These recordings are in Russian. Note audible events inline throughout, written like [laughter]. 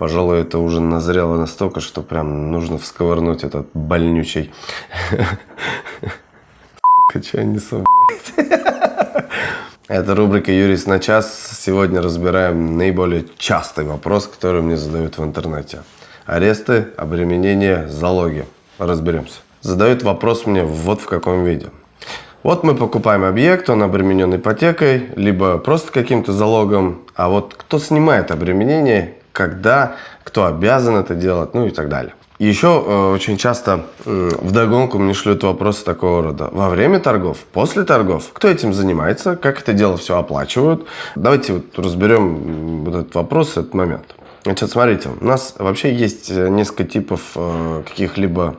Пожалуй, это уже назрело настолько, что прям нужно всковырнуть этот больнючий. [laughs] Че я несу, Это рубрика «Юрист на час». Сегодня разбираем наиболее частый вопрос, который мне задают в интернете. Аресты, обременения, залоги. Разберемся. Задают вопрос мне вот в каком виде. Вот мы покупаем объект, он обременен ипотекой, либо просто каким-то залогом. А вот кто снимает обременение, когда, кто обязан это делать, ну и так далее. Еще э, очень часто э, вдогонку мне шлют вопросы такого рода. Во время торгов, после торгов, кто этим занимается, как это дело все оплачивают. Давайте вот разберем вот этот вопрос, этот момент. Значит, смотрите, у нас вообще есть э, несколько типов э, каких-либо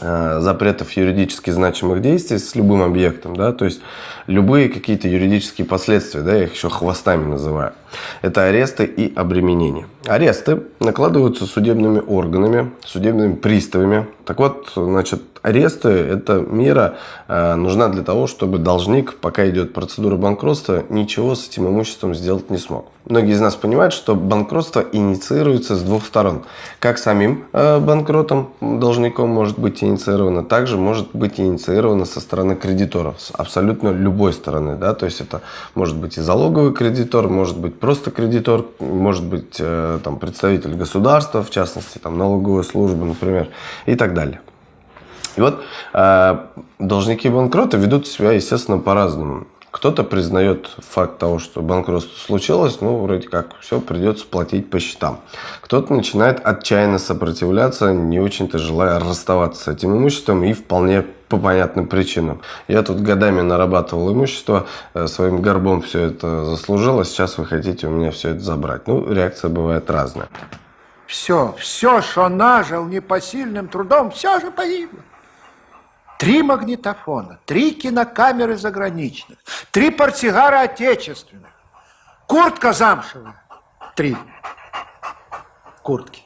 запретов юридически значимых действий с любым объектом, да, то есть любые какие-то юридические последствия, да, я их еще хвостами называю. Это аресты и обременения. Аресты накладываются судебными органами, судебными приставами. Так вот, значит, аресты – это мера э, нужна для того, чтобы должник, пока идет процедура банкротства, ничего с этим имуществом сделать не смог. Многие из нас понимают, что банкротство инициируется с двух сторон. Как самим э, банкротом, должником может быть инициировано, также может быть инициировано со стороны кредиторов, с абсолютно любой стороны. Да? То есть это может быть и залоговый кредитор, может быть просто кредитор, может быть э, там, представитель государства, в частности там, налоговая служба, например, и так далее. И вот э, должники банкрота ведут себя, естественно, по-разному. Кто-то признает факт того, что банкротство случилось, ну, вроде как, все, придется платить по счетам. Кто-то начинает отчаянно сопротивляться, не очень-то желая расставаться с этим имуществом и вполне по понятным причинам. Я тут годами нарабатывал имущество, э, своим горбом все это заслужило, сейчас вы хотите у меня все это забрать. Ну, реакция бывает разная. Все, все, что нажил непосильным трудом, все же погибло. Три магнитофона, три кинокамеры заграничных, три портсигара отечественных, куртка замшевая, три куртки.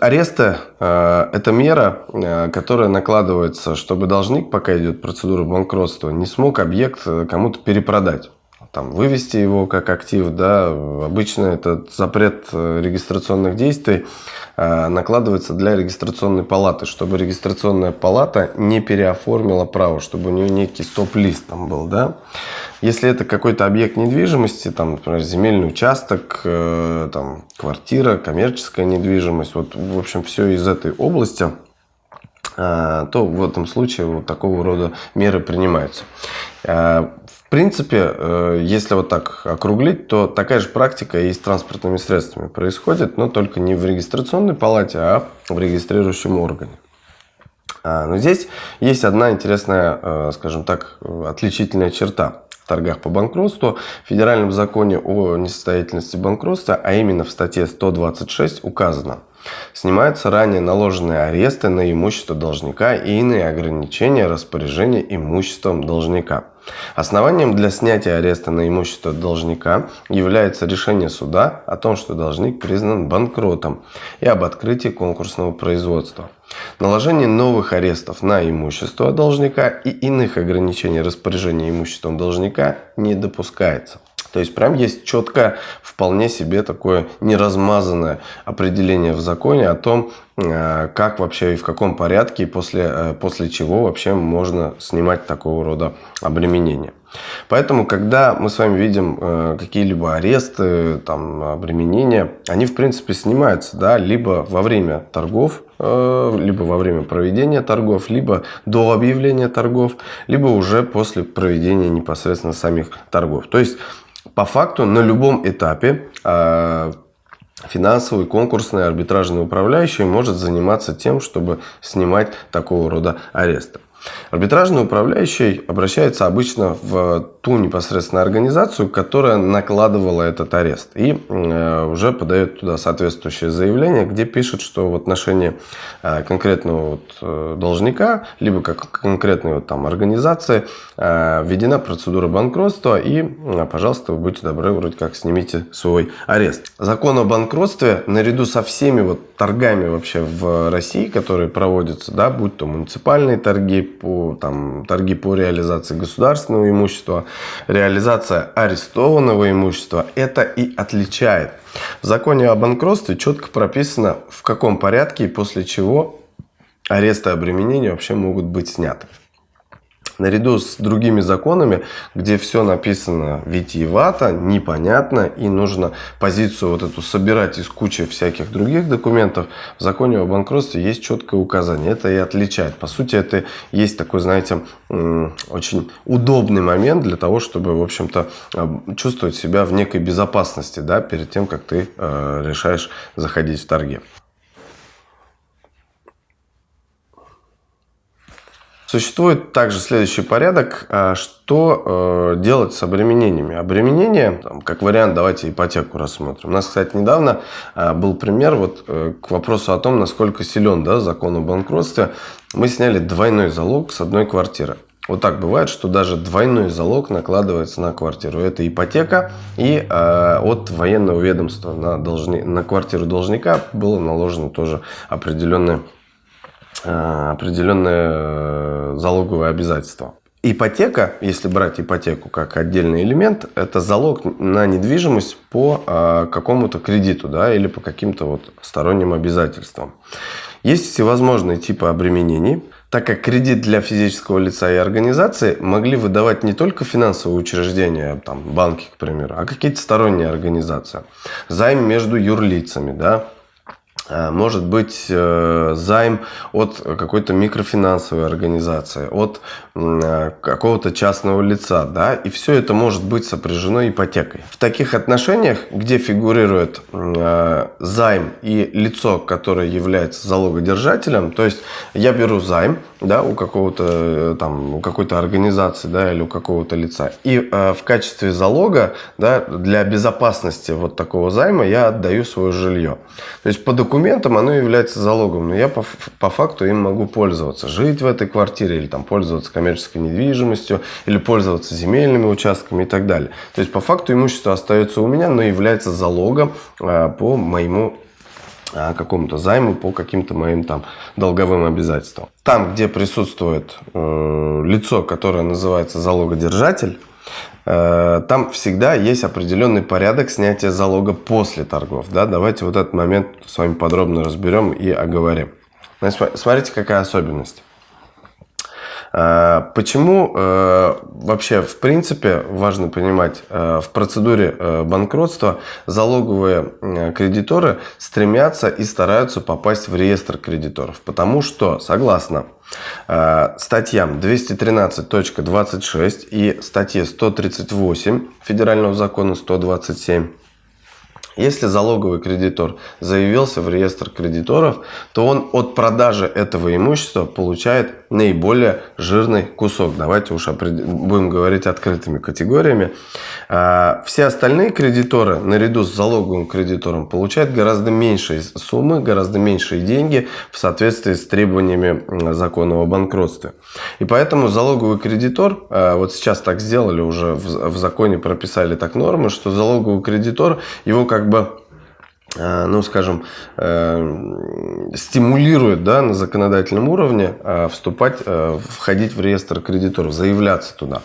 Аресты э, – это мера, э, которая накладывается, чтобы должник, пока идет процедура банкротства, не смог объект э, кому-то перепродать там, вывести его как актив, да, обычно этот запрет регистрационных действий накладывается для регистрационной палаты, чтобы регистрационная палата не переоформила право, чтобы у нее некий стоп-лист там был, да. Если это какой-то объект недвижимости, там, например, земельный участок, э, там, квартира, коммерческая недвижимость, вот, в общем, все из этой области, то в этом случае вот такого рода меры принимаются. В принципе, э, если вот так округлить, то такая же практика и с транспортными средствами происходит, но только не в регистрационной палате, а в регистрирующем органе. А, но здесь есть одна интересная, э, скажем так, отличительная черта торгах по банкротству. В Федеральном законе о несостоятельности банкротства, а именно в статье 126 указано – Снимаются ранее наложенные аресты на имущество должника и иные ограничения распоряжения имуществом должника. Основанием для снятия ареста на имущество должника является решение суда о том, что должник признан банкротом и об открытии конкурсного производства. Наложение новых арестов на имущество должника и иных ограничений распоряжения имуществом должника не допускается. То есть прям есть четкое, вполне себе такое неразмазанное определение в законе о том, э, как вообще и в каком порядке и после, э, после чего вообще можно снимать такого рода обременения. Поэтому, когда мы с вами видим э, какие-либо аресты, там, обременения, они, в принципе, снимаются да, либо во время торгов, либо во время проведения торгов, либо до объявления торгов, либо уже после проведения непосредственно самих торгов. То есть, по факту на любом этапе а, финансовый, конкурсный, арбитражный управляющий может заниматься тем, чтобы снимать такого рода аресты. Арбитражный управляющий обращается обычно в ту непосредственно организацию, которая накладывала этот арест. И э, уже подает туда соответствующее заявление, где пишет, что в отношении э, конкретного вот э, должника, либо как конкретной вот там организации введена процедура банкротства и, пожалуйста, вы будьте добры, вроде как снимите свой арест. Закон о банкротстве наряду со всеми вот торгами вообще в России, которые проводятся, да, будь то муниципальные торги, по, там, торги по реализации государственного имущества, реализация арестованного имущества это и отличает. В законе о банкротстве четко прописано, в каком порядке и после чего аресты и обременения вообще могут быть сняты наряду с другими законами, где все написано витиевато, непонятно, и нужно позицию вот эту собирать из кучи всяких других документов, в законе о банкротстве есть четкое указание. Это и отличает. По сути, это есть такой, знаете, очень удобный момент для того, чтобы, в общем-то, чувствовать себя в некой безопасности, да, перед тем, как ты э, решаешь заходить в торги. Существует также следующий порядок, а, что э, делать с обременениями. Обременение, как вариант, давайте ипотеку рассмотрим. У нас, кстати, недавно а, был пример вот э, к вопросу о том, насколько силен да, закон о банкротстве. Мы сняли двойной залог с одной квартиры. Вот так бывает, что даже двойной залог накладывается на квартиру. Это ипотека и э, от военного ведомства на, должни, на квартиру должника было наложено тоже определенное Э, определенные э, залоговые обязательства. Ипотека, если брать ипотеку как отдельный элемент, это залог на недвижимость по э, какому-то кредиту да, или по каким-то вот сторонним обязательствам. Есть всевозможные типы обременений, так как кредит для физического лица и организации могли выдавать не только финансовые учреждения, там, банки, к примеру, а какие-то сторонние организации. Займ между юрлицами, да, может быть э, займ от какой-то микрофинансовой организации, от э, какого-то частного лица, да, и все это может быть сопряжено ипотекой. В таких отношениях, где фигурирует займ и лицо, которое является залогодержателем, то есть я беру займ, да, у какого-то там, у какой-то организации, да, или у какого-то лица, и в качестве залога, да, для безопасности вот такого займа я отдаю свое жилье. То есть по документам документам оно является залогом, но я по, по факту им могу пользоваться. Жить в этой квартире, или там пользоваться коммерческой недвижимостью, или пользоваться земельными участками и так далее. То есть по факту имущество остается у меня, но является залогом а, по моему а, какому-то займу по каким-то моим там долговым обязательствам. Там, где присутствует э, лицо, которое называется залогодержатель, Э, там всегда есть определенный порядок снятия залога после торгов. Да? Давайте вот этот момент с вами подробно разберем и оговорим. Смотрите, какая особенность. Э, почему э, вообще, в принципе, важно понимать, в процедуре банкротства залоговые кредиторы стремятся и стараются попасть в реестр кредиторов? Потому что, согласно Э, статьям 213.26 и статье 138 Федерального закона 127 если залоговый кредитор заявился в реестр кредиторов, то он от продажи этого имущества получает наиболее жирный кусок. Давайте уж будем говорить открытыми категориями. А, все остальные кредиторы, наряду с залоговым кредитором, получают гораздо меньшие суммы, гораздо меньшие деньги в соответствии с требованиями закона о банкротстве. И поэтому залоговый кредитор, а, вот сейчас так сделали уже, в законе прописали так нормы, что залоговый кредитор, его как бы ну, скажем, э, стимулирует да, на законодательном уровне э, вступать, входить в реестр кредиторов, заявляться туда.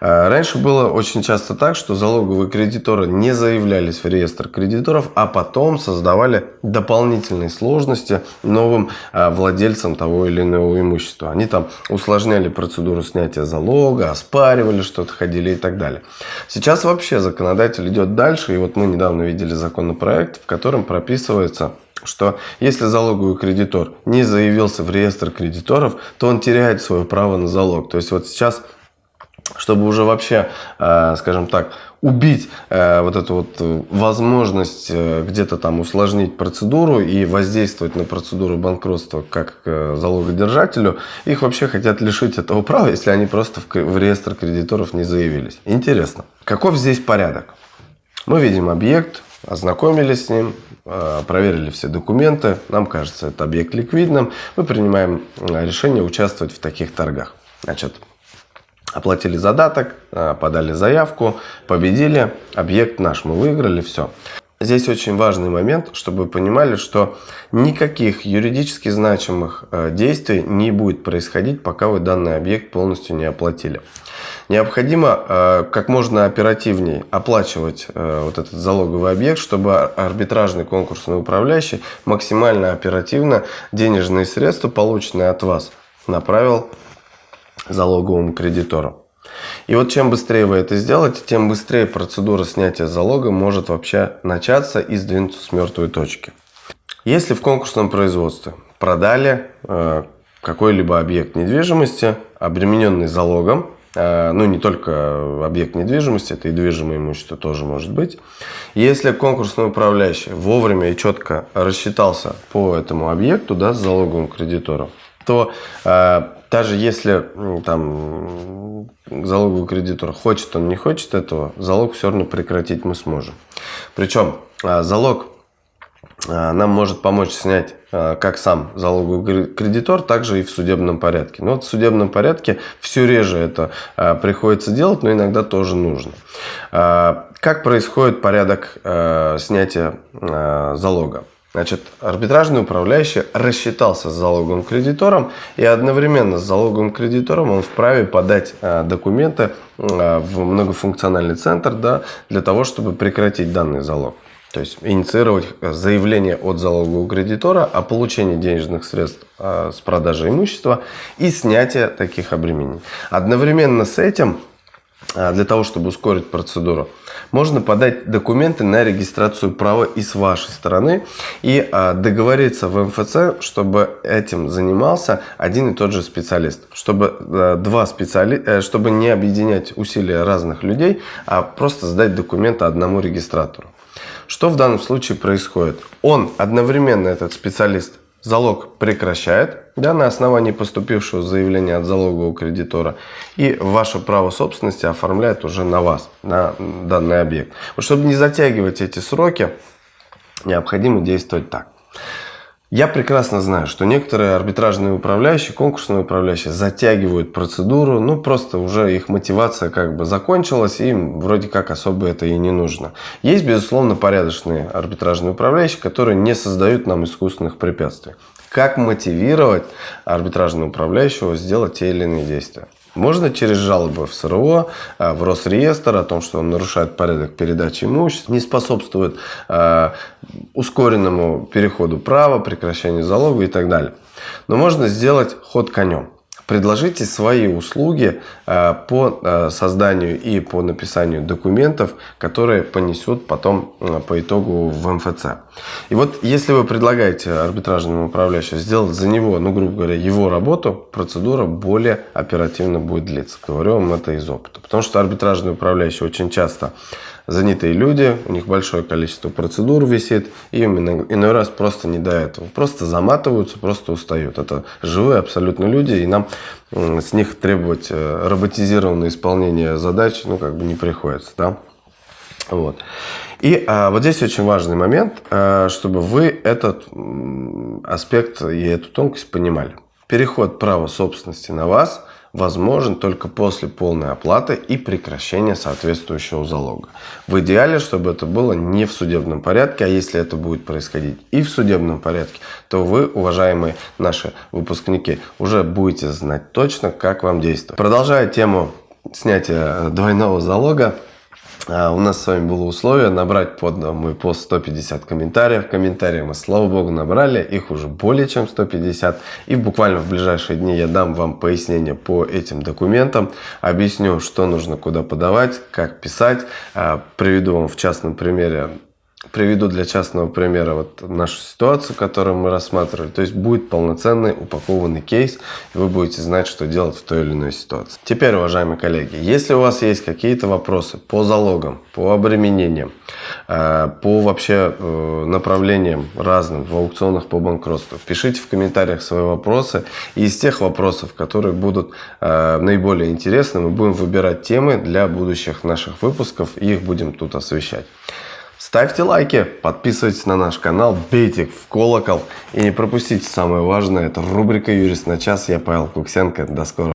Э, раньше было очень часто так, что залоговые кредиторы не заявлялись в реестр кредиторов, а потом создавали дополнительные сложности новым э, владельцам того или иного имущества. Они там усложняли процедуру снятия залога, оспаривали что-то, ходили и так далее. Сейчас вообще законодатель идет дальше, и вот мы недавно видели законопроект, в котором прописывается что если залоговый кредитор не заявился в реестр кредиторов, то он теряет свое право на залог. То есть вот сейчас чтобы уже вообще, э, скажем так, убить э, вот эту вот возможность э, где-то там усложнить процедуру и воздействовать на процедуру банкротства как залогодержателю, их вообще хотят лишить этого [laughs] права, если они просто в реестр кредиторов не заявились. Интересно, каков здесь порядок? Мы видим объект, ознакомились с ним, проверили все документы, нам кажется, это объект ликвидным, мы принимаем решение участвовать в таких торгах. Значит, оплатили задаток, э, подали заявку, победили, объект наш, мы выиграли, все. Здесь очень важный момент, чтобы вы понимали, что никаких юридически значимых э, действий не будет происходить, пока вы данный объект полностью не оплатили. Необходимо э, как можно оперативнее оплачивать вот этот залоговый объект, чтобы арбитражный конкурсный управляющий максимально оперативно денежные средства, полученные от вас, направил залоговому кредитору. И вот чем быстрее вы это сделаете, тем быстрее процедура снятия залога может вообще начаться и сдвинуться с мертвой точки. Если в конкурсном производстве продали э, какой-либо объект недвижимости, обремененный залогом, э, ну не только объект недвижимости, это и движимое имущество тоже может быть. Если конкурсный управляющий вовремя и четко рассчитался по этому объекту да, с залоговым кредитором, то э, даже если там залоговый кредитор хочет он, не хочет этого, залог все равно прекратить мы сможем. Причем э, залог э, нам может помочь снять э, как сам залоговый кредитор, так же и в судебном порядке. Но вот в судебном порядке все реже это э, приходится делать, но иногда тоже нужно. Э, как происходит порядок э, снятия э, залога? Значит, арбитражный управляющий рассчитался с залоговым кредитором и одновременно с залоговым кредитором он вправе подать а, документы а, в многофункциональный центр да, для того, чтобы прекратить данный залог. То есть инициировать заявление от залогового кредитора о получении денежных средств с продажи имущества и снятия таких обременений. Одновременно с этим для того, чтобы ускорить процедуру, можно подать документы на регистрацию права и с вашей стороны и а, договориться в МФЦ, чтобы этим занимался один и тот же специалист, чтобы а, два специали... Э, чтобы не объединять усилия разных людей, а просто сдать документы одному регистратору. Что в данном случае происходит? Он одновременно, этот специалист, залог прекращает да, на основании поступившего заявления от залогового кредитора и ваше право собственности оформляет уже на вас, на данный объект. Чтобы не затягивать эти сроки, необходимо действовать так. Я прекрасно знаю, что некоторые арбитражные управляющие, конкурсные управляющие затягивают процедуру, ну просто уже их мотивация как бы закончилась, и им вроде как особо это и не нужно. Есть, безусловно, порядочные арбитражные управляющие, которые не создают нам искусственных препятствий. Как мотивировать арбитражного управляющего сделать те или иные действия? Можно через жалобы в СРО, а, в Росреестр о том, что он нарушает порядок передачи имущества, не способствует э, ускоренному переходу права, прекращению залога и так далее. Но можно сделать ход конем. Предложите свои услуги э, по э, созданию и по написанию документов, которые понесут потом э, по итогу в МФЦ. И вот если вы предлагаете арбитражному управляющему сделать за него, ну грубо говоря, его работу, процедура более оперативно будет длиться. Говорю вам это из опыта. Потому что арбитражный управляющий очень часто занятые люди, у них большое количество процедур висит, и именно иной раз просто не до этого. Просто заматываются, просто устают. Это живые абсолютно люди, и нам с них требовать э, роботизированное исполнение задач, ну, как бы не приходится, да. Вот. И а, вот здесь очень важный момент, а, чтобы вы этот аспект и эту тонкость понимали. Переход права собственности на вас – возможен только после полной оплаты и прекращения соответствующего залога. В идеале, чтобы это было не в судебном порядке, а если это будет происходить и в судебном порядке, то вы, уважаемые наши выпускники, уже будете знать точно, как вам действовать. Продолжая тему снятия двойного залога, а, у нас с вами было условие набрать под мой пост 150 комментариев. Комментарии мы, слава богу, набрали. Их уже более чем 150. И буквально в ближайшие дни я дам вам пояснение по этим документам. Объясню, что нужно куда подавать, как писать. А, приведу вам в частном примере Приведу для частного примера вот нашу ситуацию, которую мы рассматривали. То есть будет полноценный упакованный кейс, и вы будете знать, что делать в той или иной ситуации. Теперь, уважаемые коллеги, если у вас есть какие-то вопросы по залогам, по обременениям, э, по вообще э, направлениям разным в аукционах по банкротству, пишите в комментариях свои вопросы. И из тех вопросов, которые будут э, наиболее интересны, мы будем выбирать темы для будущих наших выпусков и их будем тут освещать. Ставьте лайки, подписывайтесь на наш канал, бейте в колокол и не пропустите самое важное. Это рубрика «Юрист на час». Я Павел Куксенко. До скорого.